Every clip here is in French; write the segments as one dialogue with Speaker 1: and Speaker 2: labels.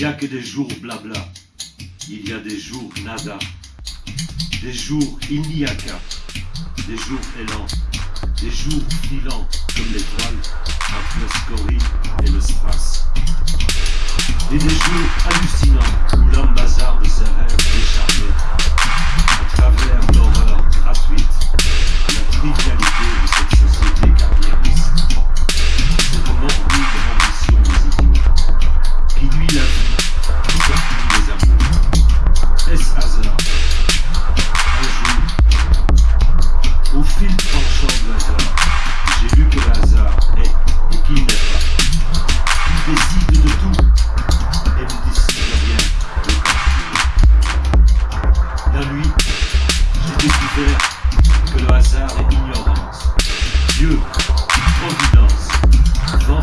Speaker 1: n'y a que des jours blabla, il y a des jours nada, des jours il n'y a qu'à, des jours élans, des jours filants comme l'étoile. Le scorie Un jour, au fil tranchant de hasard, j'ai vu que le hasard est et qu'il n'est pas. Il décide de tout et ne décide rien de La nuit, j'ai découvert que le hasard est ignorance. Dieu, providence, vent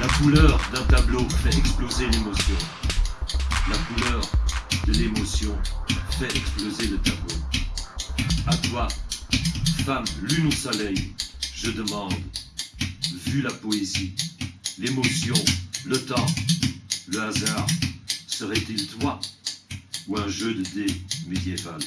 Speaker 1: La couleur d'un tableau fait exploser l'émotion. La couleur de l'émotion fait exploser le tableau. À toi, femme lune au soleil, je demande, vu la poésie, l'émotion, le temps, le hasard, serait-il toi ou un jeu de dés médiéval?